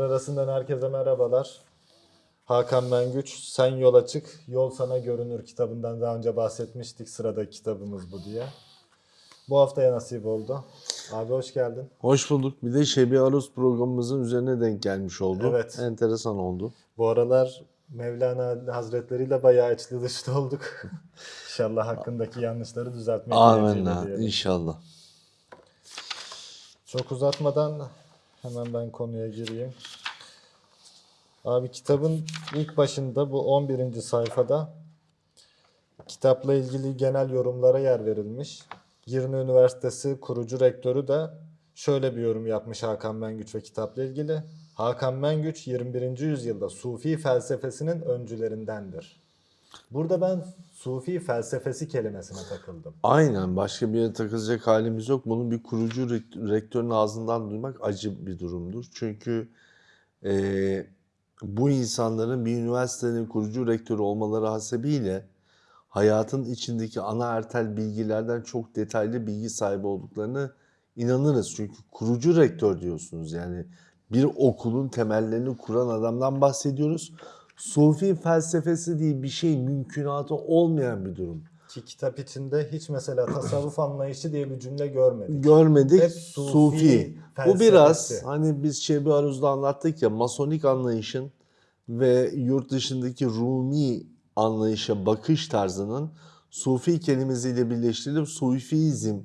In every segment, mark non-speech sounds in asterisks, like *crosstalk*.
Satır arasından herkese merhabalar. Hakan Mengüç, Sen Yola Çık, Yol Sana Görünür kitabından daha önce bahsetmiştik. Sıradaki kitabımız bu diye. Bu haftaya nasip oldu. Abi hoş geldin. Hoş bulduk. Bir de Şebi Aruz programımızın üzerine denk gelmiş oldu. Evet. Enteresan oldu. Bu aralar Mevlana Hazretleri ile bayağı içli dışlı olduk. *laughs* İnşallah hakkındaki yanlışları düzeltmek Amenna. İnşallah. Çok uzatmadan hemen ben konuya gireyim. Abi kitabın ilk başında bu 11. sayfada kitapla ilgili genel yorumlara yer verilmiş. Girne Üniversitesi kurucu rektörü de şöyle bir yorum yapmış Hakan Mengüç ve kitapla ilgili. Hakan Mengüç 21. yüzyılda Sufi felsefesinin öncülerindendir. Burada ben Sufi felsefesi kelimesine takıldım. Aynen. Başka bir yere takılacak halimiz yok. Bunun bir kurucu rekt- rektörün ağzından duymak acı bir durumdur. Çünkü eee, bu insanların bir üniversitenin kurucu rektörü olmaları hasebiyle hayatın içindeki ana artel bilgilerden çok detaylı bilgi sahibi olduklarını inanırız. Çünkü kurucu rektör diyorsunuz. Yani bir okulun temellerini kuran adamdan bahsediyoruz. Sufi felsefesi diye bir şey mümkünatı olmayan bir durum. Ki kitap içinde hiç mesela tasavvuf anlayışı diye bir cümle görmedik. Görmedik. Hep Sufi. Sufi Bu biraz hani biz Şebi Aruz'da anlattık ya masonik anlayışın ve yurt dışındaki Rumi anlayışa bakış tarzının Sufi kelimesiyle birleştirilip Sufizm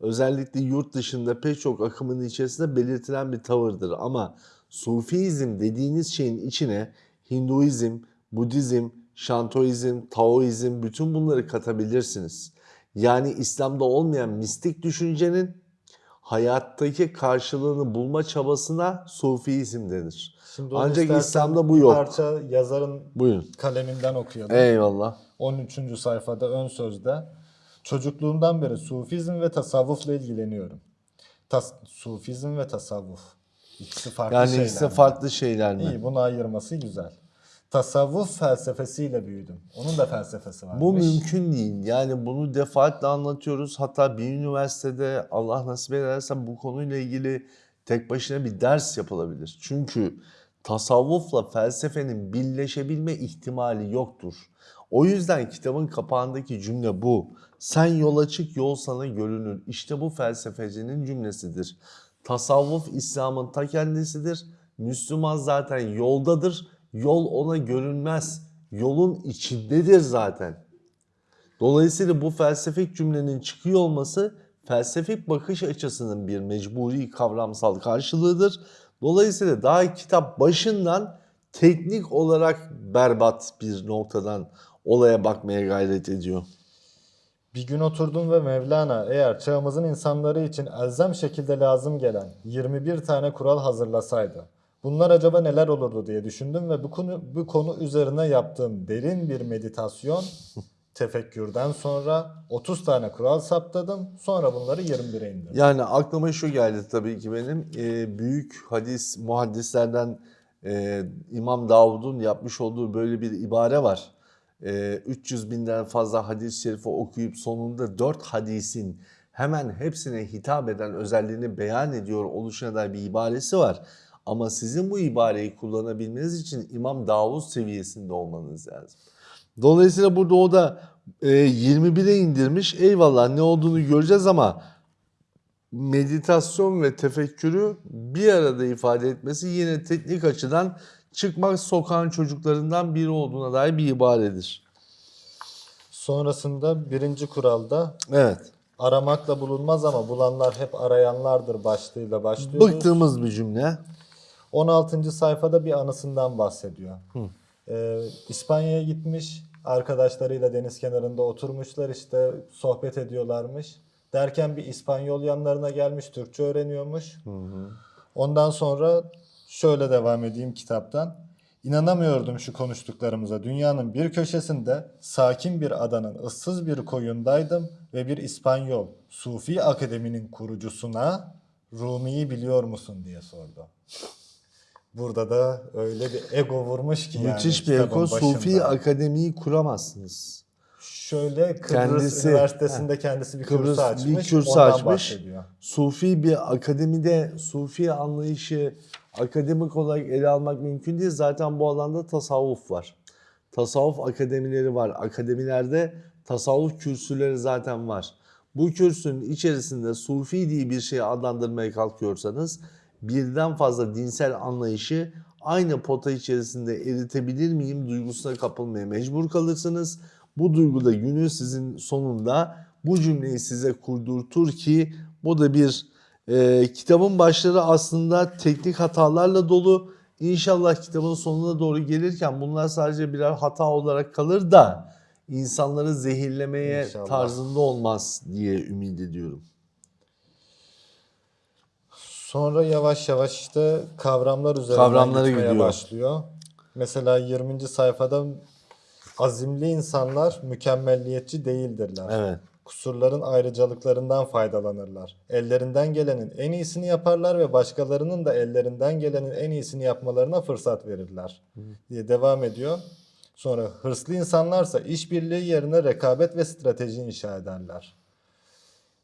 özellikle yurt dışında pek çok akımın içerisinde belirtilen bir tavırdır. Ama Sufizm dediğiniz şeyin içine Hinduizm, Budizm, Şantoizm, Taoizm bütün bunları katabilirsiniz. Yani İslam'da olmayan mistik düşüncenin hayattaki karşılığını bulma çabasına Sufizm denir. Şimdi Ancak İslam'da bu yok. parça yazarın Buyurun. kaleminden okuyalım. Eyvallah. 13. sayfada ön sözde. Çocukluğumdan beri sufizm ve tasavvufla ilgileniyorum. Tas sufizm ve tasavvuf. İkisi farklı Yani şeyler. ikisi mi? farklı şeyler mi? İyi bunu ayırması güzel. Tasavvuf felsefesiyle büyüdüm. Onun da felsefesi varmış. Bu mümkün değil. Yani bunu defaatle anlatıyoruz. Hatta bir üniversitede Allah nasip ederse bu konuyla ilgili tek başına bir ders yapılabilir. Çünkü tasavvufla felsefenin birleşebilme ihtimali yoktur. O yüzden kitabın kapağındaki cümle bu. Sen yola çık yol sana görünür. İşte bu felsefecinin cümlesidir. Tasavvuf İslam'ın ta kendisidir. Müslüman zaten yoldadır. Yol ona görünmez. Yolun içindedir zaten. Dolayısıyla bu felsefik cümlenin çıkıyor olması felsefik bakış açısının bir mecburi kavramsal karşılığıdır. Dolayısıyla daha kitap başından teknik olarak berbat bir noktadan olaya bakmaya gayret ediyor. Bir gün oturdum ve Mevlana eğer çağımızın insanları için elzem şekilde lazım gelen 21 tane kural hazırlasaydı bunlar acaba neler olurdu diye düşündüm ve bu konu bu konu üzerine yaptığım derin bir meditasyon *laughs* tefekkürden sonra 30 tane kural saptadım. Sonra bunları 21'e indirdim. Yani aklıma şu geldi tabii ki benim e, büyük hadis muhaddislerden e, İmam Davud'un yapmış olduğu böyle bir ibare var. E, 300 binden fazla hadis-i şerifi okuyup sonunda 4 hadisin hemen hepsine hitap eden özelliğini beyan ediyor oluşuna dair bir ibaresi var. Ama sizin bu ibareyi kullanabilmeniz için İmam Davud seviyesinde olmanız lazım. Dolayısıyla burada o da e, 21'e indirmiş. Eyvallah ne olduğunu göreceğiz ama meditasyon ve tefekkürü bir arada ifade etmesi yine teknik açıdan çıkmak sokağın çocuklarından biri olduğuna dair bir ibaredir. Sonrasında birinci kuralda Evet. aramakla bulunmaz ama bulanlar hep arayanlardır başlığıyla başlıyoruz. Bıktığımız bir cümle. 16. sayfada bir anısından bahsediyor. Ee, İspanya'ya gitmiş, arkadaşlarıyla deniz kenarında oturmuşlar işte sohbet ediyorlarmış. Derken bir İspanyol yanlarına gelmiş, Türkçe öğreniyormuş. Ondan sonra şöyle devam edeyim kitaptan. İnanamıyordum şu konuştuklarımıza. Dünyanın bir köşesinde sakin bir adanın ıssız bir koyundaydım ve bir İspanyol Sufi Akademi'nin kurucusuna Rumi'yi biliyor musun diye sordu. Burada da öyle bir ego vurmuş ki yani Müthiş bir kitabın eko. Sufi başında. akademiyi kuramazsınız. Şöyle Kıbrıs Kendisi- Üniversitesi'nde kendisi bir Kıbrıs kürsü bir açmış. kürsü ondan açmış. bahsediyor. Sufi bir akademide Sufi anlayışı akademik olarak ele almak mümkün değil. Zaten bu alanda tasavvuf var. Tasavvuf akademileri var. Akademilerde tasavvuf kürsüleri zaten var. Bu kürsünün içerisinde Sufi diye bir şeyi adlandırmaya kalkıyorsanız birden fazla dinsel anlayışı aynı pota içerisinde eritebilir miyim duygusuna kapılmaya mecbur kalırsınız. Bu duygu da günün sizin sonunda bu cümleyi size kurdurtur ki bu da bir e, kitabın başları aslında teknik hatalarla dolu. İnşallah kitabın sonuna doğru gelirken bunlar sadece birer hata olarak kalır da insanları zehirlemeye İnşallah. tarzında olmaz diye ümit ediyorum. Sonra yavaş yavaş işte kavramlar üzerinden Kavramlara gitmeye gidiyor. başlıyor. Mesela 20. sayfada azimli insanlar mükemmelliyetçi değildirler. Evet. Kusurların ayrıcalıklarından faydalanırlar. Ellerinden gelenin en iyisini yaparlar ve başkalarının da ellerinden gelenin en iyisini yapmalarına fırsat verirler diye devam ediyor. Sonra hırslı insanlarsa işbirliği yerine rekabet ve strateji inşa ederler.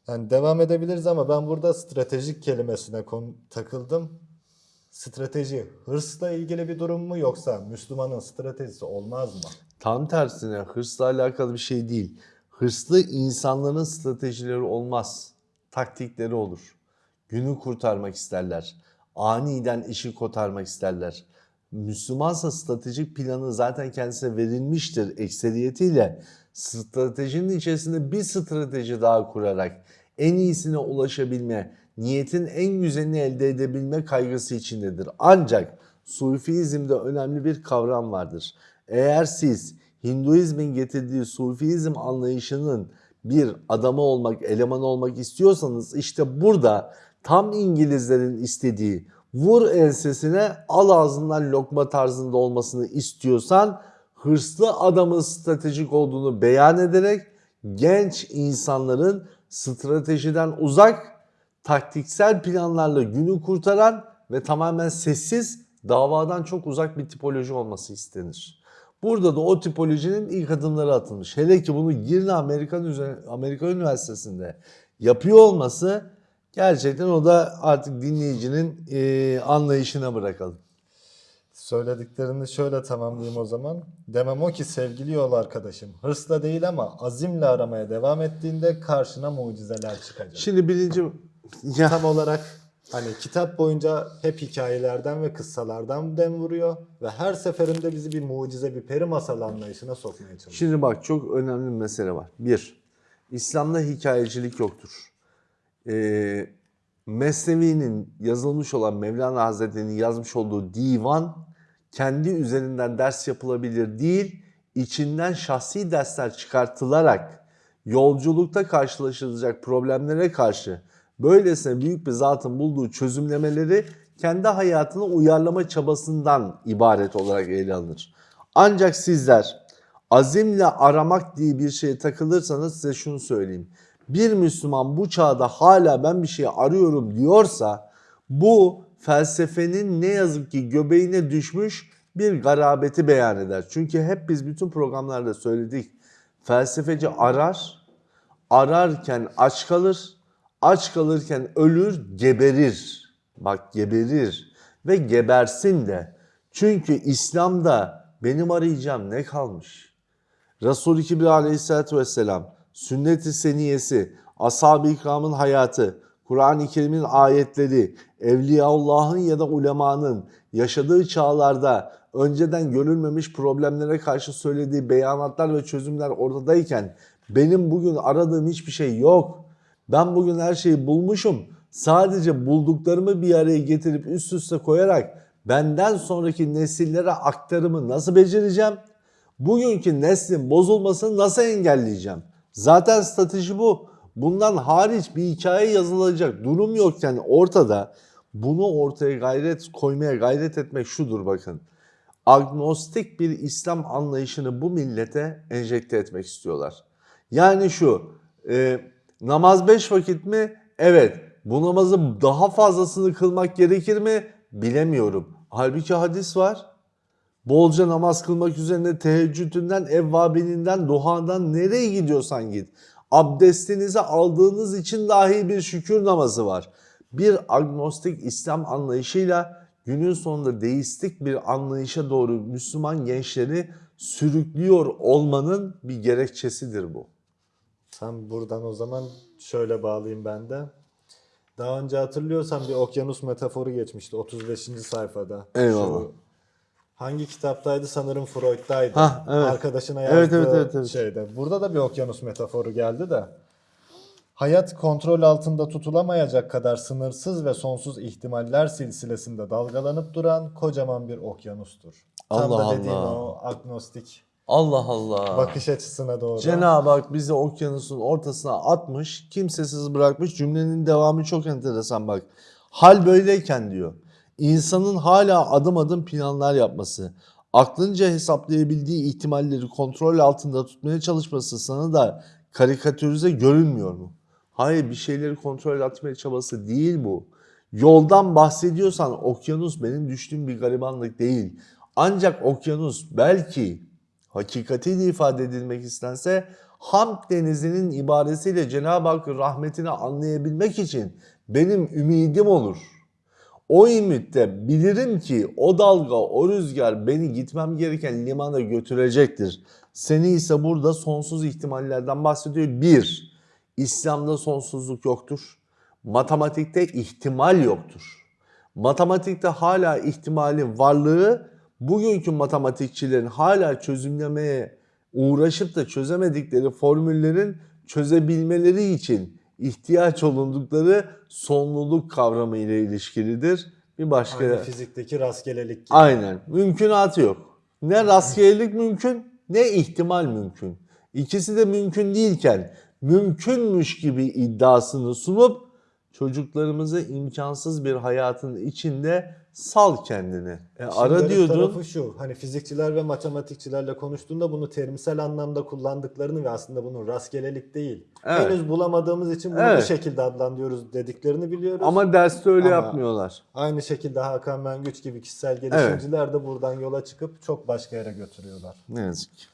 Yani devam edebiliriz ama ben burada stratejik kelimesine takıldım. Strateji hırsla ilgili bir durum mu yoksa Müslümanın stratejisi olmaz mı? Tam tersine hırsla alakalı bir şey değil. Hırslı insanların stratejileri olmaz. Taktikleri olur. Günü kurtarmak isterler. Aniden işi kotarmak isterler. Müslümansa stratejik planı zaten kendisine verilmiştir ekseriyetiyle. Stratejinin içerisinde bir strateji daha kurarak en iyisine ulaşabilme, niyetin en güzelini elde edebilme kaygısı içindedir. Ancak Sufizmde önemli bir kavram vardır. Eğer siz Hinduizmin getirdiği Sufizm anlayışının bir adamı olmak, elemanı olmak istiyorsanız işte burada tam İngilizlerin istediği vur ensesine al ağzından lokma tarzında olmasını istiyorsan hırslı adamın stratejik olduğunu beyan ederek genç insanların stratejiden uzak taktiksel planlarla günü kurtaran ve tamamen sessiz davadan çok uzak bir tipoloji olması istenir. Burada da o tipolojinin ilk adımları atılmış. Hele ki bunu Girne Amerikan, Amerika Üniversitesi'nde yapıyor olması gerçekten o da artık dinleyicinin eee, anlayışına bırakalım. Söylediklerini şöyle tamamlayayım o zaman. Demem o ki sevgili yol arkadaşım hırsla değil ama azimle aramaya devam ettiğinde karşına mucizeler çıkacak. Şimdi birinci ya Tam olarak hani kitap boyunca hep hikayelerden ve kıssalardan dem vuruyor ve her seferinde bizi bir mucize, bir peri masal anlayışına sokmaya çalışıyor. Şimdi bak çok önemli bir mesele var. Bir, İslam'da hikayecilik yoktur. Ee, Mesnevi'nin yazılmış olan Mevlana Hazretleri'nin yazmış olduğu divan kendi üzerinden ders yapılabilir değil, içinden şahsi dersler çıkartılarak yolculukta karşılaşılacak problemlere karşı böylesine büyük bir zatın bulduğu çözümlemeleri kendi hayatına uyarlama çabasından ibaret olarak ele alınır. Ancak sizler azimle aramak diye bir şeye takılırsanız size şunu söyleyeyim. Bir Müslüman bu çağda hala ben bir şey arıyorum diyorsa bu felsefenin ne yazık ki göbeğine düşmüş bir garabeti beyan eder. Çünkü hep biz bütün programlarda söyledik. Felsefeci arar, ararken aç kalır, aç kalırken ölür, geberir. Bak geberir ve gebersin de. Çünkü İslam'da benim arayacağım ne kalmış? Resul-i Kibri aleyhissalatü vesselam, sünnet-i seniyesi, ashab-ı ikramın hayatı, Kur'an-ı Kerim'in ayetleri, Evliyaullah'ın ya da ulemanın yaşadığı çağlarda önceden görülmemiş problemlere karşı söylediği beyanatlar ve çözümler ortadayken benim bugün aradığım hiçbir şey yok. Ben bugün her şeyi bulmuşum. Sadece bulduklarımı bir araya getirip üst üste koyarak benden sonraki nesillere aktarımı nasıl becereceğim? Bugünkü neslin bozulmasını nasıl engelleyeceğim? Zaten strateji bu. Bundan hariç bir hikaye yazılacak durum yokken ortada bunu ortaya gayret koymaya gayret etmek şudur bakın. Agnostik bir İslam anlayışını bu millete enjekte etmek istiyorlar. Yani şu e, namaz beş vakit mi? Evet. Bu namazı daha fazlasını kılmak gerekir mi? Bilemiyorum. Halbuki hadis var. Bolca namaz kılmak üzerine teheccüdünden, evvabininden, duhadan nereye gidiyorsan git. Abdestinizi aldığınız için dahi bir şükür namazı var. Bir agnostik İslam anlayışıyla günün sonunda deistik bir anlayışa doğru Müslüman gençleri sürüklüyor olmanın bir gerekçesidir bu. Sen buradan o zaman şöyle bağlayayım ben de. Daha önce hatırlıyorsan bir okyanus metaforu geçmişti 35. sayfada. Eyvallah. Şu hangi kitaptaydı sanırım Freud'daydı. Hah, evet. Arkadaşına yazdığı Evet, evet, evet, evet. şeyde. Burada da bir okyanus metaforu geldi de. Hayat kontrol altında tutulamayacak kadar sınırsız ve sonsuz ihtimaller silsilesinde dalgalanıp duran kocaman bir okyanustur. Tam Allah da dediğin Allah. o agnostik Allah Allah. bakış açısına doğru. Cenab-ı Hak bizi okyanusun ortasına atmış, kimsesiz bırakmış. Cümlenin devamı çok enteresan bak. Hal böyleyken diyor. İnsanın hala adım adım planlar yapması, aklınca hesaplayabildiği ihtimalleri kontrol altında tutmaya çalışması sana da karikatürize görünmüyor mu? Hayır bir şeyleri kontrol etmeye çabası değil bu. Yoldan bahsediyorsan okyanus benim düştüğüm bir garibanlık değil. Ancak okyanus belki hakikatiyle ifade edilmek istense Hamd denizinin ibaresiyle Cenab-ı Hakk'ın rahmetini anlayabilmek için benim ümidim olur. O ümitte bilirim ki o dalga, o rüzgar beni gitmem gereken limana götürecektir. Seni ise burada sonsuz ihtimallerden bahsediyor. Bir, İslam'da sonsuzluk yoktur. Matematikte ihtimal yoktur. Matematikte hala ihtimalin varlığı bugünkü matematikçilerin hala çözümlemeye uğraşıp da çözemedikleri formüllerin çözebilmeleri için ihtiyaç olundukları sonluluk kavramı ile ilişkilidir. Bir başka Aynı fizikteki rastgelelik gibi. Aynen. Mümkünatı yok. Ne rastgelelik mümkün ne ihtimal mümkün. İkisi de mümkün değilken mümkünmüş gibi iddiasını sunup çocuklarımızı imkansız bir hayatın içinde sal kendini. E, ara diyordun. tarafı şu. Hani fizikçiler ve matematikçilerle konuştuğunda bunu terimsel anlamda kullandıklarını ve aslında bunun rastgelelik değil. Evet. Henüz bulamadığımız için bunu Evet. bu şekilde adlandırıyoruz dediklerini biliyoruz. Ama derste öyle Ama- yapmıyorlar. Aynı şekilde Hakan Mengüç gibi kişisel gelişimciler de buradan yola çıkıp çok başka yere götürüyorlar. Ne yazık ki.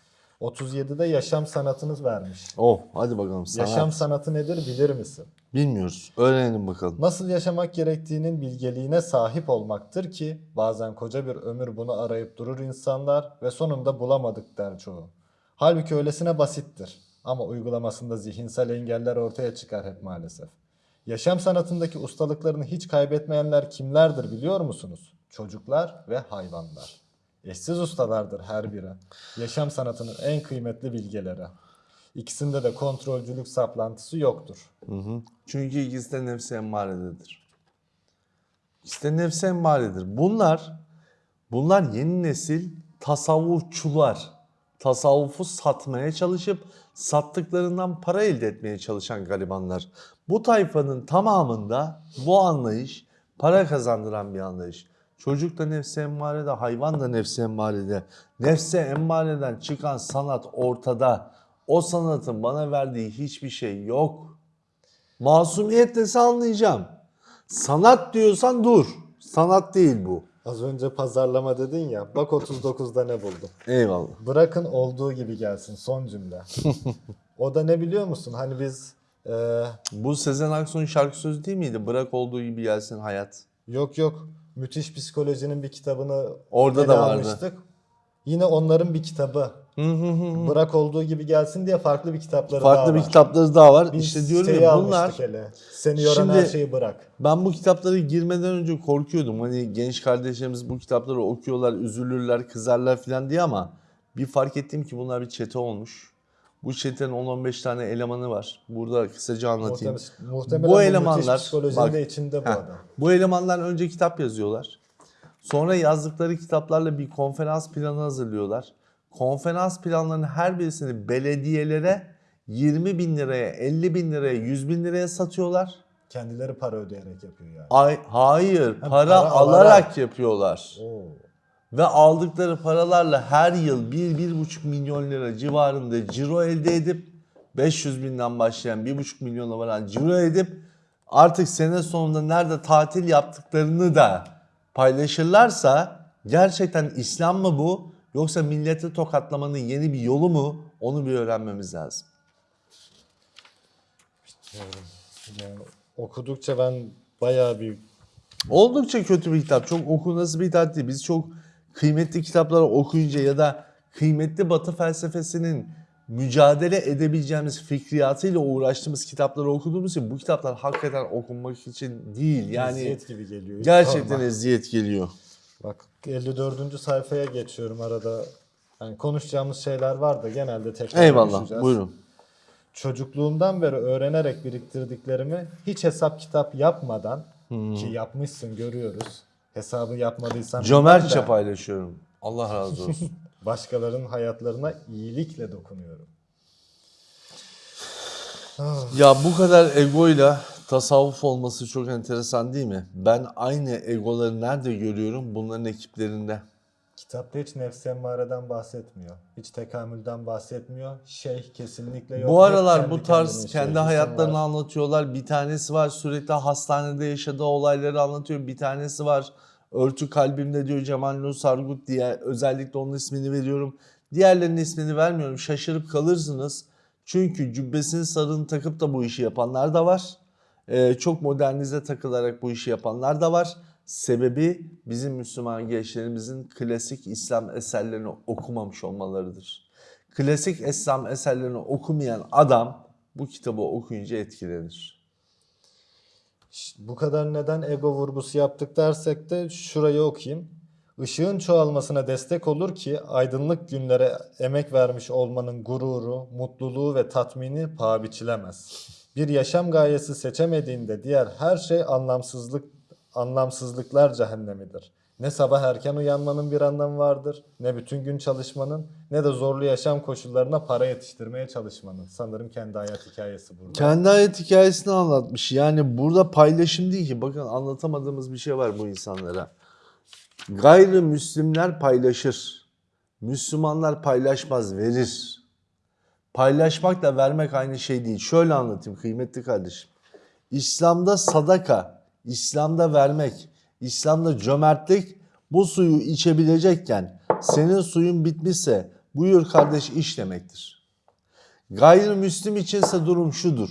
37'de yaşam sanatınız vermiş. Oh hadi bakalım sanat. Yaşam sanatı nedir bilir misin? Bilmiyoruz. Öğrenelim bakalım. Nasıl yaşamak gerektiğinin bilgeliğine sahip olmaktır ki bazen koca bir ömür bunu arayıp durur insanlar ve sonunda bulamadık der çoğu. Halbuki öylesine basittir ama uygulamasında zihinsel engeller ortaya çıkar hep maalesef. Yaşam sanatındaki ustalıklarını hiç kaybetmeyenler kimlerdir biliyor musunuz? Çocuklar ve hayvanlar. Eşsiz ustalardır her biri. Yaşam sanatının en kıymetli bilgeleri. İkisinde de kontrolcülük saplantısı yoktur. Hı hı. Çünkü ikisi de nefsi emmarededir. İkisi de nefsi emmaredir. Bunlar, bunlar yeni nesil tasavvufçular. Tasavvufu satmaya çalışıp sattıklarından para elde etmeye çalışan garibanlar. Bu tayfanın tamamında bu anlayış para kazandıran bir anlayış. Çocuk da nefsi emmarede, hayvan da nefsi emmarede. Nefsi emmareden çıkan sanat ortada. O sanatın bana verdiği hiçbir şey yok. Masumiyet dese anlayacağım. Sanat diyorsan dur. Sanat değil bu. Az önce pazarlama dedin ya. Bak 39'da ne buldum. Eyvallah. Bırakın olduğu gibi gelsin son cümle. o da ne biliyor musun? Hani biz e, Bu Sezen Aksu'nun şarkı sözü değil miydi? Bırak olduğu gibi gelsin hayat. yok yok müthiş psikolojinin bir kitabını Orada da vardı. almıştık. Yine onların bir kitabı. Bırak olduğu gibi gelsin diye farklı bir kitapları daha Farklı bir var. kitapları daha var. Biz işte diyorum ya bunlar hele. Seni yoran Şimdi- her şeyi bırak. ben bu kitapları girmeden önce korkuyordum. Hani genç kardeşlerimiz bu kitapları okuyorlar, üzülürler, kızarlar falan diye ama bir fark ettim ki bunlar bir çete olmuş. Bu çetenin 10-15 tane elemanı var. Burada kısaca anlatayım. Muhtemelen, muhtemelen Bu elemanlar- bak- de içinde bu Heh, adam. Bu elemanlar önce kitap yazıyorlar. Sonra yazdıkları kitaplarla bir konferans planı hazırlıyorlar. Konferans planlarının her birisini belediyelere 20 bin liraya, 50 bin liraya, 100 bin liraya satıyorlar. Kendileri para ödeyerek yapıyor yani. Ay, hayır, para, para alarak, alarak. yapıyorlar. Oo. Ve aldıkları paralarla her yıl 1-1,5 milyon lira civarında ciro elde edip 500 binden başlayan 1,5 milyona varan ciro edip artık sene sonunda nerede tatil yaptıklarını da paylaşırlarsa Gerçekten İslam mı bu yoksa milleti tokatlamanın yeni bir yolu mu onu bir öğrenmemiz lazım. Yani okudukça ben bayağı bir Oldukça kötü bir kitap. Çok okunası bir kitap değil. Biz çok kıymetli kitapları okuyunca ya da kıymetli batı felsefesinin mücadele edebileceğimiz fikriyatıyla uğraştığımız kitapları okuduğumuz için bu kitaplar hakikaten okunmak için değil. Yani eziyet gibi geliyor. gerçekten Normal. eziyet geliyor. Bak 54. sayfaya geçiyorum arada. Yani konuşacağımız şeyler var da genelde tekrar Eyvallah. konuşacağız. Buyurun. Çocukluğumdan beri öğrenerek biriktirdiklerimi hiç hesap kitap yapmadan ki yapmışsın görüyoruz. Hesabı yapmadıysan Cömertçe paylaşıyorum. Allah razı *laughs* olsun. Başkalarının hayatlarına iyilikle dokunuyorum. ya bu kadar egoyla tasavvuf olması çok enteresan değil mi? Ben aynı egoları nerede görüyorum? Bunların ekiplerinde. Kitapta hiç nefs emmareden bahsetmiyor. Hiç tekamülden bahsetmiyor. Şeyh kesinlikle yok. Bu aralar bu tarz kendi hayatlarını var. anlatıyorlar. Bir tanesi var sürekli hastanede yaşadığı olayları anlatıyor. Bir tanesi var örtü kalbimde diyor Cemal Nur Sargut diye özellikle onun ismini veriyorum. Diğerlerinin ismini vermiyorum. Şaşırıp kalırsınız. Çünkü cübbesini sarığını takıp da bu işi yapanlar da var. Ee, çok modernize takılarak bu işi yapanlar da var. Sebebi bizim Müslüman gençlerimizin klasik İslam eserlerini okumamış olmalarıdır. Klasik İslam eserlerini okumayan adam bu kitabı okuyunca etkilenir. Bu kadar neden ego vurgusu yaptık dersek de şurayı okuyayım. Işığın çoğalmasına destek olur ki aydınlık günlere emek vermiş olmanın gururu, mutluluğu ve tatmini paha biçilemez. Bir yaşam gayesi seçemediğinde diğer her şey anlamsızlık anlamsızlıklar cehennemidir. Ne sabah erken uyanmanın bir anlamı vardır, ne bütün gün çalışmanın, ne de zorlu yaşam koşullarına para yetiştirmeye çalışmanın. Sanırım kendi hayat hikayesi burada. Kendi hayat hikayesini anlatmış. Yani burada paylaşım değil ki. Bakın anlatamadığımız bir şey var bu insanlara. Gayrimüslimler paylaşır. Müslümanlar paylaşmaz, verir. Paylaşmakla vermek aynı şey değil. Şöyle anlatayım kıymetli kardeşim. İslam'da sadaka, İslam'da vermek, İslam'da cömertlik bu suyu içebilecekken senin suyun bitmişse buyur kardeş iç demektir. Gayrimüslim içinse durum şudur.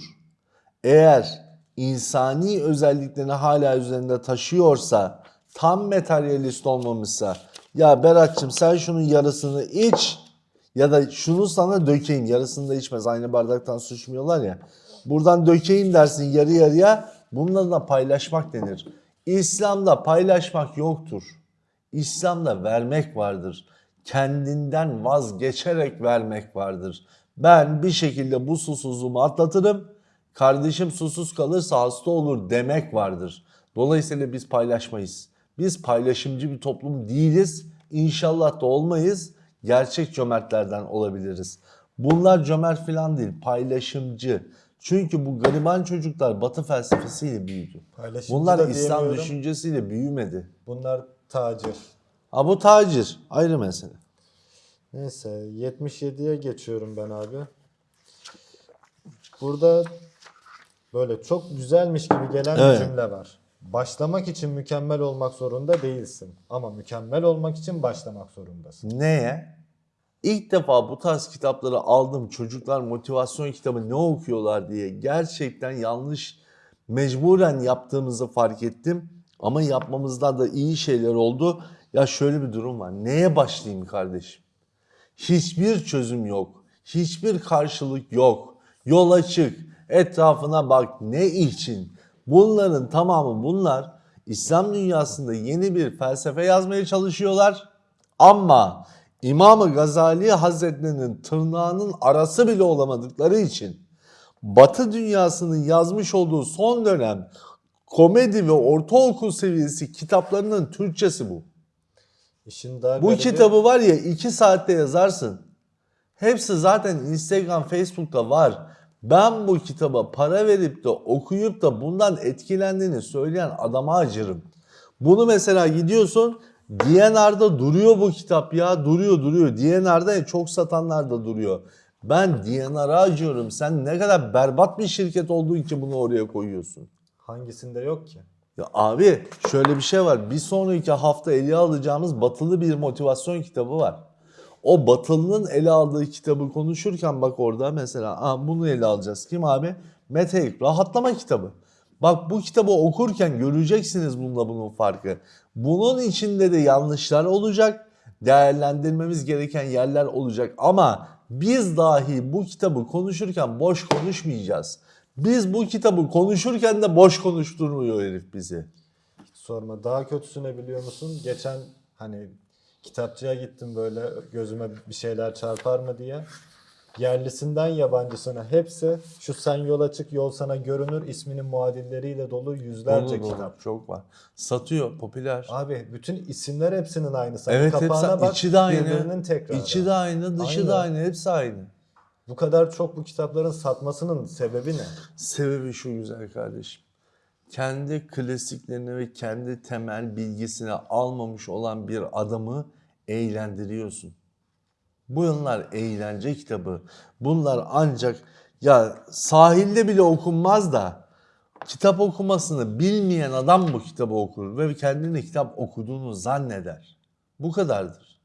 Eğer insani özelliklerini hala üzerinde taşıyorsa, tam materyalist olmamışsa, ya Berat'cığım sen şunun yarısını iç ya da şunu sana dökeyim, yarısını da içmez. Aynı bardaktan su içmiyorlar ya. Buradan dökeyim dersin yarı yarıya, bununla da paylaşmak denir. İslam'da paylaşmak yoktur. İslam'da vermek vardır. Kendinden vazgeçerek vermek vardır. Ben bir şekilde bu susuzluğumu atlatırım. Kardeşim susuz kalırsa hasta olur demek vardır. Dolayısıyla biz paylaşmayız. Biz paylaşımcı bir toplum değiliz. İnşallah da olmayız. Gerçek cömertlerden olabiliriz. Bunlar cömert falan değil, paylaşımcı. Çünkü bu gariban çocuklar Batı felsefesiyle büyüdü. Paylaşımcı Bunlar da İslam diyemiyorum. düşüncesiyle büyümedi. Bunlar tacir. Ha bu tacir ayrı mesele. Neyse 77'ye geçiyorum ben abi. Burada böyle çok güzelmiş gibi gelen Evet. bir cümle var. Başlamak için mükemmel olmak zorunda değilsin. Ama mükemmel olmak için başlamak zorundasın. Neye? İlk defa bu tarz kitapları aldım. Çocuklar motivasyon kitabı ne okuyorlar diye gerçekten yanlış mecburen yaptığımızı fark ettim. Ama yapmamızdan da iyi şeyler oldu. Ya şöyle bir durum var. Neye başlayayım kardeşim? Hiçbir çözüm yok. Hiçbir karşılık yok. Yol açık. Etrafına bak. Ne için? Bunların tamamı bunlar İslam dünyasında yeni bir felsefe yazmaya çalışıyorlar. Ama İmam-ı Gazali Hazretlerinin tırnağının arası bile olamadıkları için Batı dünyasının yazmış olduğu son dönem komedi ve ortaokul seviyesi kitaplarının Türkçesi bu. İşin daha Bu garibi- kitabı var ya 2 saatte yazarsın. Hepsi zaten Instagram, Facebook'ta var. Ben bu kitaba para verip de okuyup da bundan etkilendiğini söyleyen adama acırım. Bunu mesela gidiyorsun DNR'da duruyor bu kitap ya duruyor duruyor. DNR'da çok satanlar da duruyor. Ben DNR'a acıyorum. Sen ne kadar berbat bir şirket olduğu için bunu oraya koyuyorsun. Hangisinde yok ki? Ya abi şöyle bir şey var. Bir sonraki hafta ele alacağımız batılı bir motivasyon kitabı var. O batılının ele aldığı kitabı konuşurken bak orada mesela Aa, bunu ele alacağız. Kim abi? Mete Rahatlama kitabı. Bak bu kitabı okurken göreceksiniz bununla bunun farkı. Bunun içinde de yanlışlar olacak. Değerlendirmemiz gereken yerler olacak. Ama biz dahi bu kitabı konuşurken boş konuşmayacağız. Biz bu kitabı konuşurken de boş konuşturmuyor herif bizi. Sorma. Daha kötüsünü biliyor musun? Geçen hani kitapçıya gittim böyle gözüme bir şeyler çarpar mı diye. Yerlisinden yabancısına hepsi şu sen yola çık yol sana görünür isminin muadilleriyle dolu yüzlerce Dolu dolu, kitap. Çok var. Satıyor, popüler. Abi bütün isimler hepsinin aynısı. Evet kapağına hepsi bak, içi de aynı. tekrarı. İçi de aynı, dışı da Aynı. aynı, hepsi aynı. Bu kadar çok bu kitapların satmasının sebebi ne? Sebebi şu güzel kardeşim. Kendi klasiklerini ve kendi temel bilgisini almamış olan bir adamı eğlendiriyorsun. Bunlar eğlence kitabı. Bunlar ancak ya sahilde bile okunmaz da kitap okumasını bilmeyen adam bu kitabı okur ve kendini kitap okuduğunu zanneder. Bu kadardır.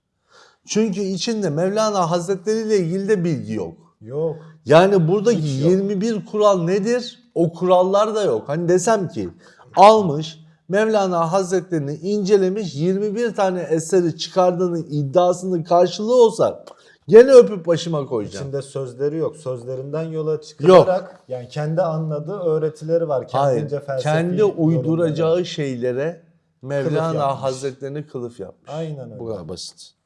Çünkü içinde Mevlana Hazretleri ile ilgili de bilgi yok. Yok. Yani buradaki Hiç yok. 21 kural nedir? O kurallar da yok. Hani desem ki almış Mevlana Hazretlerini incelemiş 21 tane eseri çıkardığının iddiasının karşılığı olsa gene öpüp başıma koyacağım. İçinde sözleri yok. Sözlerinden yola çıkılarak yani kendi anladığı öğretileri var. Hayır. Kendince felsefi Kendi yorumları. uyduracağı şeylere Mevlana yapmış. Hazretlerini kılıf yapmış. Aynen öyle. Bu kadar basit.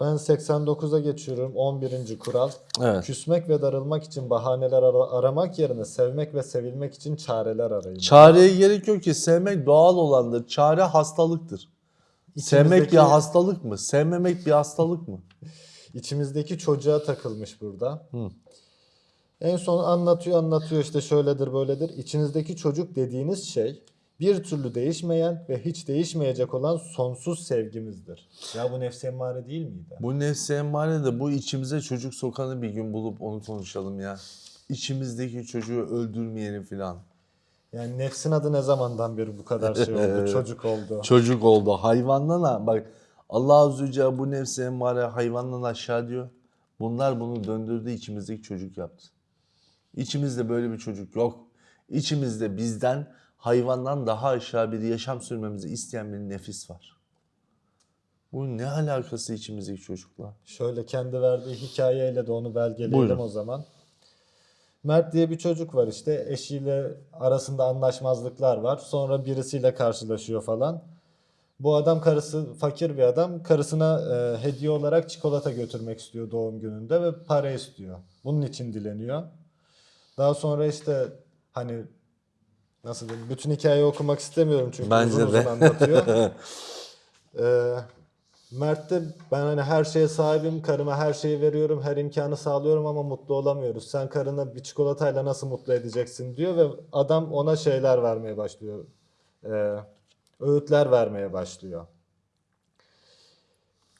Ben 89'a geçiyorum. 11. kural. Evet. Küsmek ve darılmak için bahaneler ara- aramak yerine sevmek ve sevilmek için çareler arayın. Çareye gerek yok ki sevmek doğal olandır. Çare hastalıktır. Sevmek bir İçimizdeki- hastalık mı? Sevmemek bir hastalık mı? *laughs* İçimizdeki çocuğa takılmış burada. Hı. En son anlatıyor anlatıyor işte şöyledir böyledir. İçinizdeki çocuk dediğiniz şey bir türlü değişmeyen ve hiç değişmeyecek olan sonsuz sevgimizdir. Ya bu nefsi emmare değil miydi? Bu nefsi emmare de bu içimize çocuk sokanı bir gün bulup onu konuşalım ya. İçimizdeki çocuğu öldürmeyelim filan. Yani nefsin adı ne zamandan beri bu kadar şey oldu, *laughs* çocuk oldu. Çocuk oldu. Hayvandan ha. Bak Allah Azze ve Celle bu nefsi emmare hayvandan aşağı diyor. Bunlar bunu döndürdü içimizdeki çocuk yaptı. İçimizde böyle bir çocuk yok. İçimizde bizden hayvandan daha aşağı bir yaşam sürmemizi isteyen bir nefis var. Bu ne alakası içimizdeki çocukla? Şöyle kendi verdiği hikayeyle de onu belgeleyelim Buyurun. o zaman. Mert diye bir çocuk var işte eşiyle arasında anlaşmazlıklar var. Sonra birisiyle karşılaşıyor falan. Bu adam karısı fakir bir adam. Karısına e, hediye olarak çikolata götürmek istiyor doğum gününde ve para istiyor. Bunun için dileniyor. Daha sonra işte hani nasıl diyeyim bütün hikayeyi okumak istemiyorum çünkü Bence uzun de. uzun anlatıyor. *laughs* Ee, Mert de ben hani her şeye sahibim, karıma her şeyi veriyorum, her imkanı sağlıyorum ama mutlu olamıyoruz. Sen karına bir çikolatayla nasıl mutlu edeceksin diyor ve adam ona şeyler vermeye başlıyor. Ee, öğütler vermeye başlıyor.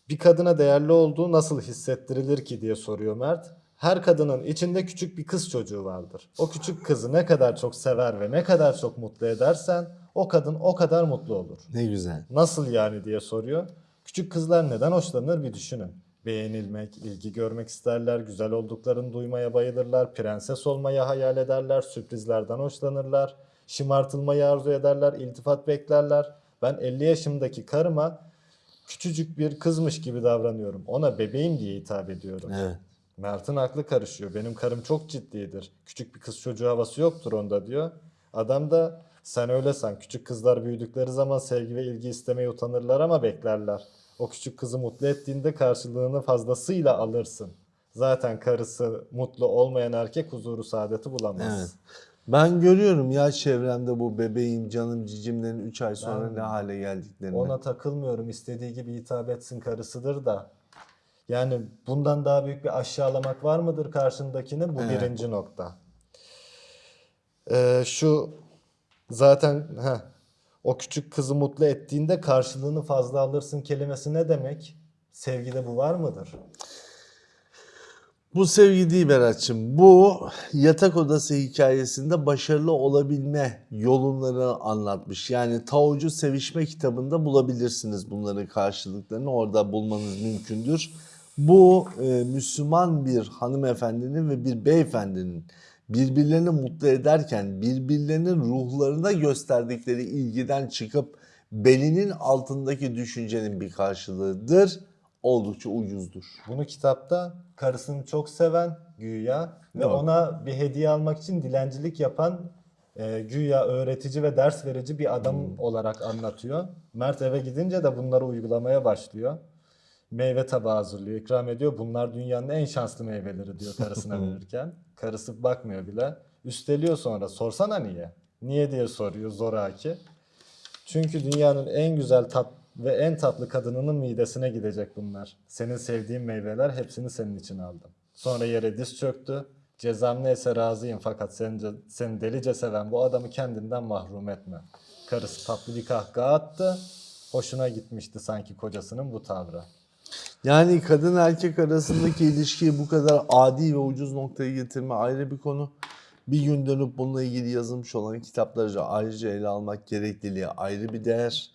Bir kadına değerli olduğu nasıl hissettirilir ki diye soruyor Mert. Her kadının içinde küçük bir kız çocuğu vardır. O küçük kızı ne kadar çok sever ve ne kadar çok mutlu edersen o kadın o kadar mutlu olur. Ne güzel. Nasıl yani diye soruyor. Küçük kızlar neden hoşlanır bir düşünün. Beğenilmek, ilgi görmek isterler, güzel olduklarını duymaya bayılırlar, prenses olmayı hayal ederler, sürprizlerden hoşlanırlar, şımartılmayı arzu ederler, iltifat beklerler. Ben 50 yaşımdaki karıma küçücük bir kızmış gibi davranıyorum. Ona bebeğim diye hitap ediyorum. Evet. Mert'in aklı karışıyor. Benim karım çok ciddidir. Küçük bir kız çocuğu havası yoktur onda diyor. Adam da sen öyle san. Küçük kızlar büyüdükleri zaman sevgi ve ilgi istemeye utanırlar ama beklerler. O küçük kızı mutlu ettiğinde karşılığını fazlasıyla alırsın. Zaten karısı mutlu olmayan erkek huzuru saadeti bulamaz. Evet. Ben görüyorum ya çevremde bu bebeğim, canım, cicimlerin 3 ay sonra Ben- ne hale geldiklerini. Ona takılmıyorum. İstediği gibi hitap etsin karısıdır da. Yani bundan daha büyük bir aşağılamak var mıdır karşındakini? Bu Evet. birinci nokta. Ee, şu zaten heh, o küçük kızı mutlu ettiğinde karşılığını fazla alırsın kelimesi ne demek? Sevgide bu var mıdır? Bu sevgi değil Berat'cığım. Bu yatak odası hikayesinde başarılı olabilme yolunları anlatmış. Yani Taocu Sevişme kitabında bulabilirsiniz bunların karşılıklarını. Orada bulmanız mümkündür. Bu e, Müslüman bir hanımefendinin ve bir beyefendinin birbirlerini mutlu ederken birbirlerinin ruhlarına gösterdikleri ilgiden çıkıp belinin altındaki düşüncenin bir karşılığıdır. Oldukça ucuzdur. Bunu kitapta karısını çok seven güya ve Yok. ona bir hediye almak için dilencilik yapan e, güya öğretici ve ders verici bir adam olarak anlatıyor. Mert eve gidince de bunları uygulamaya başlıyor. Meyve tabağı hazırlıyor, ikram ediyor. Bunlar dünyanın en şanslı meyveleri diyor karısına *laughs* verirken. Karısı bakmıyor bile. Üsteliyor sonra. Sorsana niye? Niye diye soruyor zoraki. Çünkü dünyanın en güzel tat ve en tatlı kadınının midesine gidecek bunlar. Senin sevdiğin meyveler hepsini senin için aldım. Sonra yere diz çöktü. Cezam neyse razıyım fakat seni, seni delice seven bu adamı kendinden mahrum etme. Karısı tatlı bir kahkaha attı. Hoşuna gitmişti sanki kocasının bu tavrı. Yani kadın erkek arasındaki ilişkiyi bu kadar adi ve ucuz noktaya getirme ayrı bir konu. Bir gün dönüp bununla ilgili yazılmış olan kitapları ayrıca ele almak gerekliliği ayrı bir değer.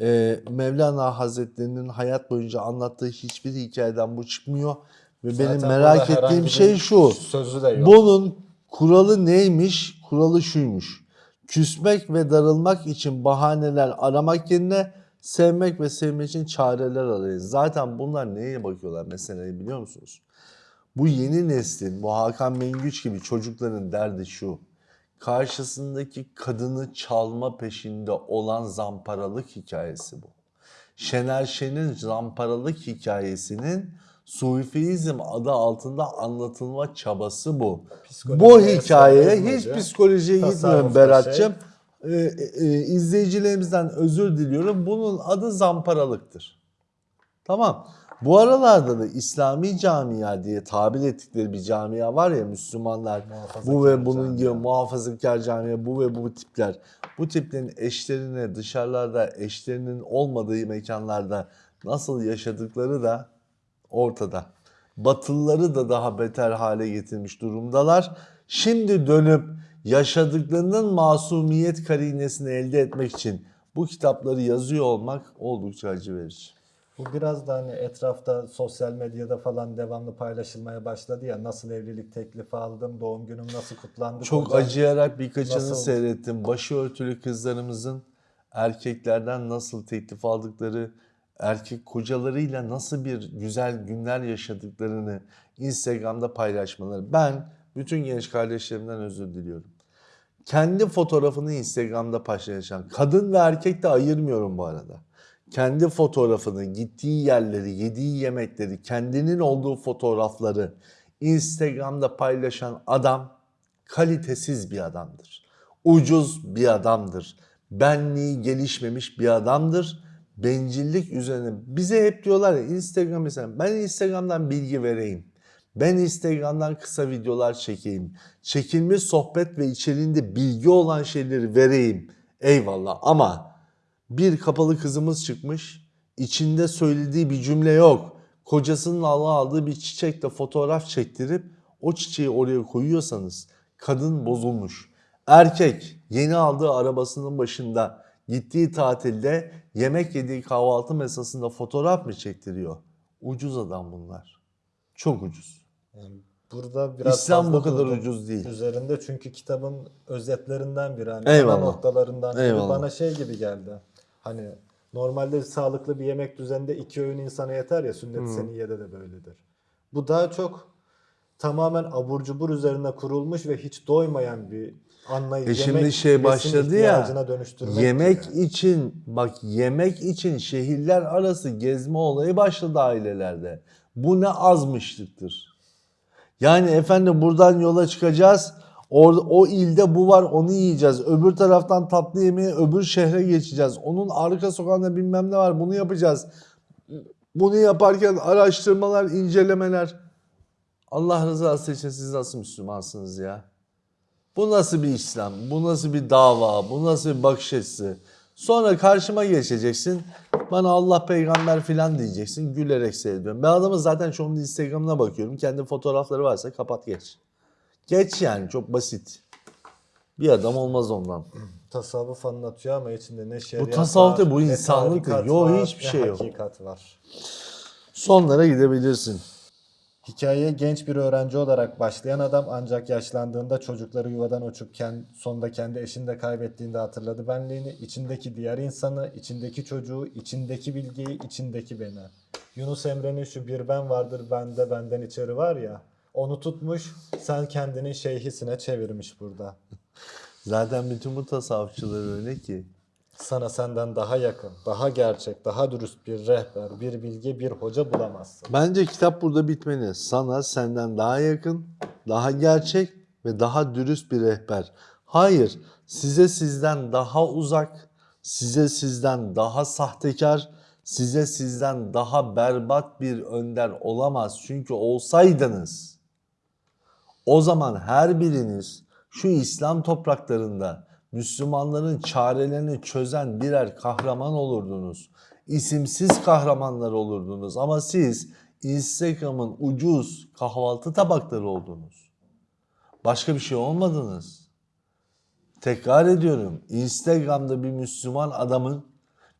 Ee, Mevlana Hazretleri'nin hayat boyunca anlattığı hiçbir hikayeden bu çıkmıyor. Ve benim Zaten merak burada herhangi ettiğim şey şu. Sözü de yok. Bunun kuralı neymiş? Kuralı şuymuş. Küsmek ve darılmak için bahaneler aramak yerine sevmek ve sevmek için çareler arayın. Zaten bunlar neye bakıyorlar meseleyi biliyor musunuz? Bu yeni neslin, bu Hakan Mengüç gibi çocukların derdi şu. Karşısındaki kadını çalma peşinde olan zamparalık hikayesi bu. Şener Şen'in zamparalık hikayesinin Sufizm adı altında anlatılma çabası bu. Psikolojiye Bu yazmacı, hiç psikolojiye gitmiyorum tasarrufta Berat'cığım. Ee, e, izleyicilerimizden özür diliyorum. Bunun adı zamparalıktır. Tamam. Bu aralarda da İslami camia diye tabir ettikleri bir camia var ya Müslümanlar. Bu ve bunun gibi camia. muhafazakar camia, bu ve bu tipler. Bu tiplerin eşlerine dışarılarda eşlerinin olmadığı mekanlarda nasıl yaşadıkları da ortada. Batılıları da daha beter hale getirmiş durumdalar. Şimdi dönüp yaşadıklarının masumiyet karinesini elde etmek için bu kitapları yazıyor olmak oldukça acı verici. Bu biraz da hani etrafta sosyal medyada falan devamlı paylaşılmaya başladı ya nasıl evlilik teklifi aldım, doğum günüm nasıl kutlandı. Çok kocam- acıyarak birkaçını Nasıl? seyrettim. Başörtülü kızlarımızın erkeklerden nasıl teklif aldıkları, erkek kocalarıyla nasıl bir güzel günler yaşadıklarını Instagram'da paylaşmaları. Ben bütün genç kardeşlerimden özür diliyorum. Kendi fotoğrafını Instagram'da paylaşan, kadın ve erkek de ayırmıyorum bu arada. Kendi fotoğrafını, gittiği yerleri, yediği yemekleri, kendinin olduğu fotoğrafları Instagram'da paylaşan adam kalitesiz bir adamdır. Ucuz bir adamdır. Benliği gelişmemiş bir adamdır. Bencillik üzerine bize hep diyorlar ya Instagram mesela ben Instagram'dan bilgi vereyim. Ben Instagram'dan kısa videolar çekeyim. Çekilmiş sohbet ve içeriğinde bilgi olan şeyleri vereyim. Eyvallah ama bir kapalı kızımız çıkmış. İçinde söylediği bir cümle yok. Kocasının Allah aldığı bir çiçekle fotoğraf çektirip o çiçeği oraya koyuyorsanız kadın bozulmuş. Erkek yeni aldığı arabasının başında gittiği tatilde yemek yediği kahvaltı masasında fotoğraf mı çektiriyor? Ucuz adam bunlar. Çok ucuz. Yani burada biraz İslam bu kadar ucuz değil. Üzerinde çünkü kitabın özetlerinden biri. Hani Eyvallah. noktalarından biri Eyvallah. bana şey gibi geldi. Hani normalde sağlıklı bir yemek düzeninde iki öğün insana yeter ya sünnet-i seniyede de böyledir. Bu daha çok tamamen abur cubur üzerine kurulmuş ve hiç doymayan bir anlayış. E şimdi Yemek şey başladı ya. Yemek gibi. için bak yemek için şehirler arası gezme olayı başladı ailelerde. Bu ne azmışlıktır. Yani efendim buradan yola çıkacağız. Orada, o ilde bu var onu yiyeceğiz. Öbür taraftan tatlı yemeğe öbür şehre geçeceğiz. Onun arka sokağında bilmem ne var bunu yapacağız. Bunu yaparken araştırmalar, incelemeler. Allah rızası için siz nasıl Müslümansınız ya? Bu nasıl bir İslam? Bu nasıl bir dava? Bu nasıl bir bakış açısı? Sonra karşıma geçeceksin. Bana Allah peygamber filan diyeceksin. Gülerek seyrediyorum. Ben adamın zaten anda Instagram'ına bakıyorum. Kendi fotoğrafları varsa kapat geç. Geç yani çok basit. Bir adam olmaz ondan. Tasavvuf anlatıyor ama içinde ne şeriat tasavvuf değil, var, bu insanlık tarikat değil. Yo, var, hiçbir şey yok. hakikat var. Sonlara gidebilirsin. Hikayeye genç bir öğrenci olarak başlayan adam ancak yaşlandığında çocukları yuvadan uçup kend, sonunda kendi eşini de kaybettiğinde hatırladı benliğini, içindeki diğer insanı, içindeki çocuğu, içindeki bilgiyi, içindeki beni. Yunus Emre'nin şu bir ben vardır bende benden içeri var ya, onu tutmuş sen kendinin şeyhisine çevirmiş burada. *laughs* Zaten bütün bu tasavvufçular öyle ki. Sana senden daha yakın, daha gerçek, daha dürüst bir rehber, bir bilge, bir hoca bulamazsın. Bence kitap burada bitmeli. Sana senden daha yakın, daha gerçek ve daha dürüst bir rehber. Hayır, size sizden daha uzak, size sizden daha sahtekar, size sizden daha berbat bir önder olamaz. Çünkü olsaydınız o zaman her biriniz şu İslam topraklarında Müslümanların çarelerini çözen birer kahraman olurdunuz. İsimsiz kahramanlar olurdunuz ama siz Instagram'ın ucuz kahvaltı tabakları oldunuz. Başka bir şey olmadınız. Tekrar ediyorum. Instagram'da bir Müslüman adamın,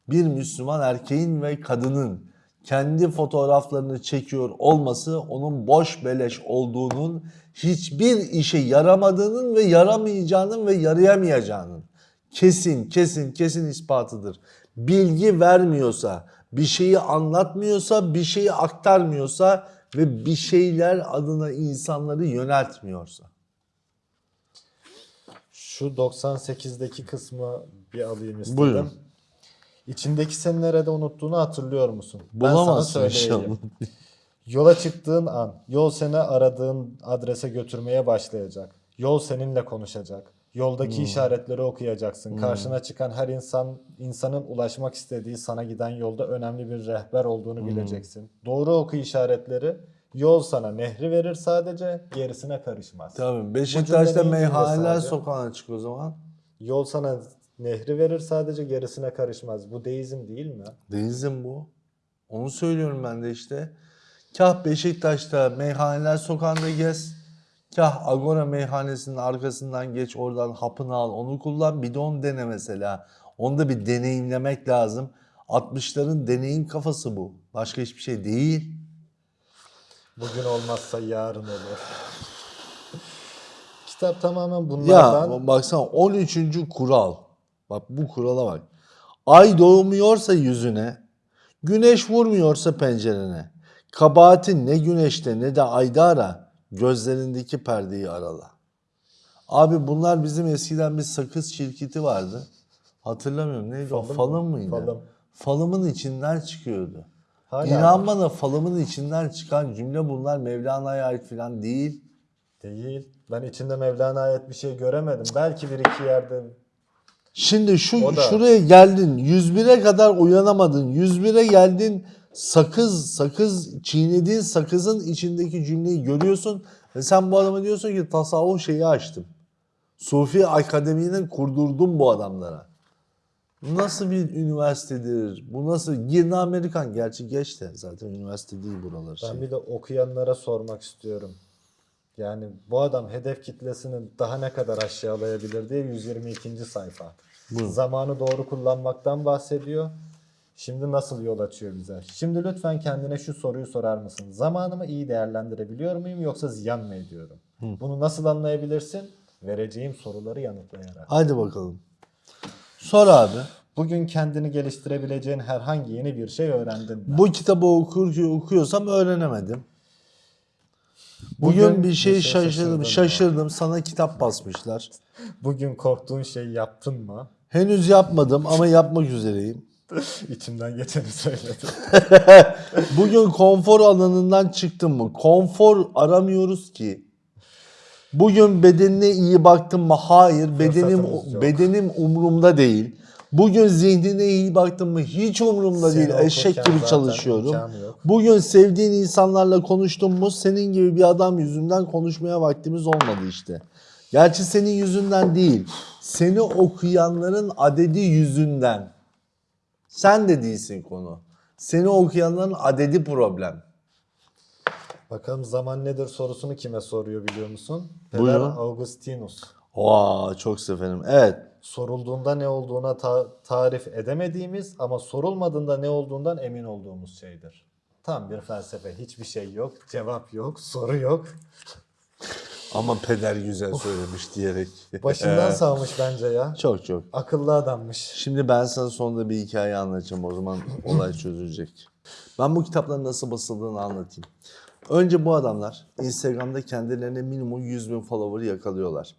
bir Müslüman erkeğin ve kadının kendi fotoğraflarını çekiyor olması onun boş beleş olduğunun, hiçbir işe yaramadığının ve yaramayacağının ve yarayamayacağının kesin kesin kesin ispatıdır. Bilgi vermiyorsa, bir şeyi anlatmıyorsa, bir şeyi aktarmıyorsa ve bir şeyler adına insanları yöneltmiyorsa. Şu 98'deki kısmı bir alayım istedim. Buyurun. İçindeki seni nerede unuttuğunu hatırlıyor musun? Bulamazsın ben sana söyleyeyim. inşallah. Yola çıktığın an yol seni aradığın adrese götürmeye başlayacak. Yol seninle konuşacak. Yoldaki Hmm. işaretleri okuyacaksın. Karşına çıkan her insan insanın ulaşmak istediği sana giden yolda önemli bir rehber olduğunu Hmm. bileceksin. Doğru oku işaretleri. Yol sana nehri verir sadece, gerisine karışmaz. Tabii Beşiktaş'ta meyhaneler sokağına çık o zaman. Yol sana nehri verir sadece gerisine karışmaz. Bu deizm değil mi? Denizim bu. Onu söylüyorum ben de işte. Kah Beşiktaş'ta meyhaneler sokağında gez. Kah Agora meyhanesinin arkasından geç oradan hapını al onu kullan. Bir de onu dene mesela. Onu da bir deneyimlemek lazım. 60'ların deneyim kafası bu. Başka hiçbir şey değil. Bugün olmazsa yarın olur. Kitap tamamen Ya bunlardan. baksana 13. kural. Bak bu kurala bak. Ay doğmuyorsa yüzüne, güneş vurmuyorsa pencerene. Kabahatin ne güneşte ne de ayda ara, gözlerindeki perdeyi arala. Abi bunlar bizim eskiden bir sakız şirketi vardı. Hatırlamıyorum neydi o? Falım Falım mı? mıydı? Falım. Falımın içinden çıkıyordu. Hala İnan var. bana falımın içinden çıkan cümle bunlar Mevlana'ya ait falan değil. Değil. Ben içinde Mevlana'ya ait bir şey göremedim. Belki bir iki yerde Şimdi şu da- şuraya geldin 101'e kadar uyanamadın. 101'e geldin sakız sakız çiğnediğin sakızın içindeki cümleyi görüyorsun ve sen bu adama diyorsun ki tasavvuf şeyi açtım. Sufi akademinin kurdurdum bu adamlara. Nasıl bir üniversitedir? Bu nasıl? Girne Amerikan. Gerçi geç de zaten üniversite değil buralar. ben Şey. bir de okuyanlara sormak istiyorum. Yani bu adam hedef kitlesini daha ne kadar aşağılayabilir diye 122. sayfa. Zamanı doğru kullanmaktan bahsediyor. Şimdi nasıl yol açıyor bize? Şimdi lütfen kendine şu soruyu sorar mısın? Zamanımı iyi değerlendirebiliyor muyum yoksa ziyan mı ediyorum? Bunu nasıl anlayabilirsin? Vereceğim soruları yanıtlayarak. Hadi bakalım. Sor abi. Bugün kendini geliştirebileceğin herhangi yeni bir şey öğrendin mi? Bu kitabı okur, okuyorsam öğrenemedim. Bugün, Bugün bir şey bir şey şaşırdım. Şaşırdım. Sana kitap basmışlar. Bugün korktuğun şeyi yaptın mı? Henüz yapmadım ama yapmak üzereyim. *laughs* İçimden geçeni söyledim. *laughs* Bugün konfor alanından çıktım mı? Konfor aramıyoruz ki. Bugün bedenine iyi baktın mı? Hayır. Bedenim bedenim umurumda değil. Bugün zihnine iyi baktın mı? Hiç umurumda Seni değil. Eşek gibi zaten çalışıyorum. Bugün sevdiğin insanlarla konuştun mu? Senin gibi bir adam yüzünden konuşmaya vaktimiz olmadı işte. Gerçi senin yüzünden değil. Seni okuyanların adedi yüzünden. Sen de değilsin konu. Seni okuyanların adedi problem. Bakalım zaman nedir sorusunu kime soruyor biliyor musun? Peder Buyurun. Augustinus. Vaa çok severim. Evet. Sorulduğunda ne olduğuna ta- tarif edemediğimiz ama sorulmadığında ne olduğundan emin olduğumuz şeydir. Tam bir felsefe. Hiçbir şey yok, cevap yok, soru yok. Ama peder güzel söylemiş diyerek. *laughs* Başından savmış bence ya. Çok çok. Akıllı adammış. Şimdi ben sana sonunda bir hikaye anlatacağım. O zaman olay çözülecek. Ben bu kitapların nasıl basıldığını anlatayım. Önce bu adamlar Instagram'da kendilerine minimum 100 bin follower yakalıyorlar.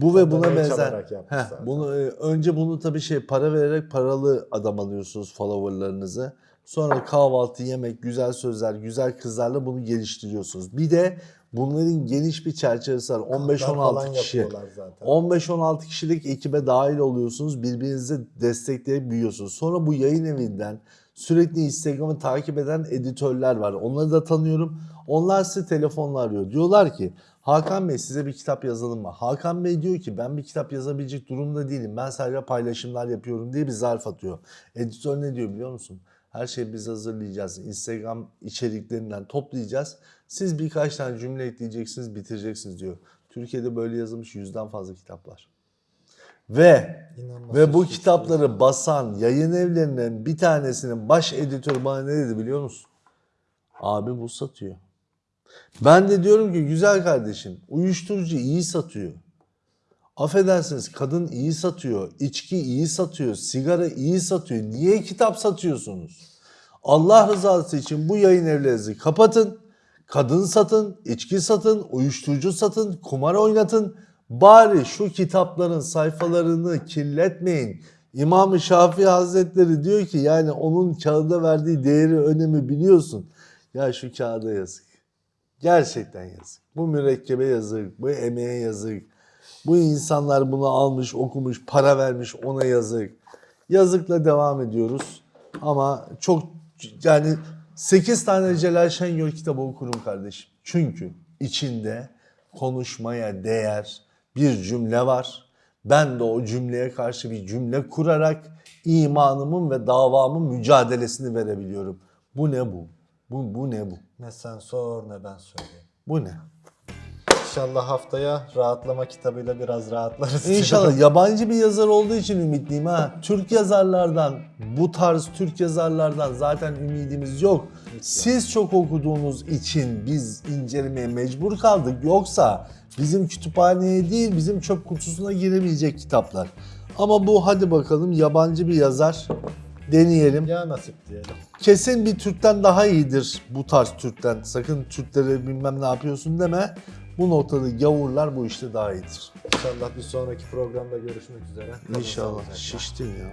Bu ve buna benzer. Heh, bunu e, önce bunu tabii şey para vererek paralı adam alıyorsunuz followerlarınızı. Sonra kahvaltı, yemek, güzel sözler, güzel kızlarla bunu geliştiriyorsunuz. Bir de bunların geniş bir çerçevesi var. falan 15-16 kişi. yapıyorlar zaten. 15-16 kişilik ekibe dahil oluyorsunuz. Birbirinizi destekleyip büyüyorsunuz. Sonra bu yayın evinden sürekli Instagram'ı takip eden editörler var. Onları da tanıyorum. Onlar sizi telefonla arıyor. Diyorlar ki Hakan Bey size bir kitap yazalım mı? Hakan Bey diyor ki ben bir kitap yazabilecek durumda değilim. Ben sadece paylaşımlar yapıyorum diye bir zarf atıyor. Editör ne diyor biliyor musun? Her şeyi biz hazırlayacağız. Instagram içeriklerinden toplayacağız. Siz birkaç tane cümle ekleyeceksiniz, bitireceksiniz diyor. Türkiye'de böyle yazılmış yüzden fazla kitap var. Ve İnanılmaz ve bu suç kitapları basan yayın evlerinin bir tanesinin baş editörü bana ne dedi biliyor musun? Abi bu satıyor. Ben de diyorum ki güzel kardeşim uyuşturucu iyi satıyor. Affedersiniz kadın iyi satıyor, içki iyi satıyor, sigara iyi satıyor. Niye kitap satıyorsunuz? Allah rızası için bu yayın evlerinizi kapatın. Kadın satın, içki satın, uyuşturucu satın, kumar oynatın. Bari şu kitapların sayfalarını kirletmeyin. İmam-ı Şafii Hazretleri diyor ki yani onun kağıda verdiği değeri, önemi biliyorsun. Ya şu kağıda yazık. Gerçekten yazık. Bu mürekkebe yazık, bu emeğe yazık. Bu insanlar bunu almış, okumuş, para vermiş ona yazık. Yazıkla devam ediyoruz. Ama çok yani 8 tane Celal Şengör kitabı okurum kardeşim. Çünkü içinde konuşmaya değer bir cümle var. Ben de o cümleye karşı bir cümle kurarak imanımın ve davamın mücadelesini verebiliyorum. Bu ne bu? Bu, bu ne bu? Ne sen sor ne ben söyleyeyim. Bu ne? İnşallah haftaya rahatlama kitabıyla biraz rahatlarız. İnşallah *laughs* yabancı bir yazar olduğu için ümitliyim ha. Türk yazarlardan, bu tarz Türk yazarlardan zaten ümidimiz yok. Siz çok okuduğunuz için biz incelemeye mecbur kaldık. Yoksa bizim kütüphaneye değil bizim çöp kutusuna giremeyecek kitaplar. Ama bu hadi bakalım yabancı bir yazar. Deneyelim. Ya nasip diyelim. Kesin bir Türk'ten daha iyidir bu tarz Türk'ten. Sakın Türklere bilmem ne yapıyorsun deme. Bu noktada gavurlar bu işte daha iyidir. İnşallah bir sonraki programda görüşmek üzere. Kalın İnşallah. Şiştin ya.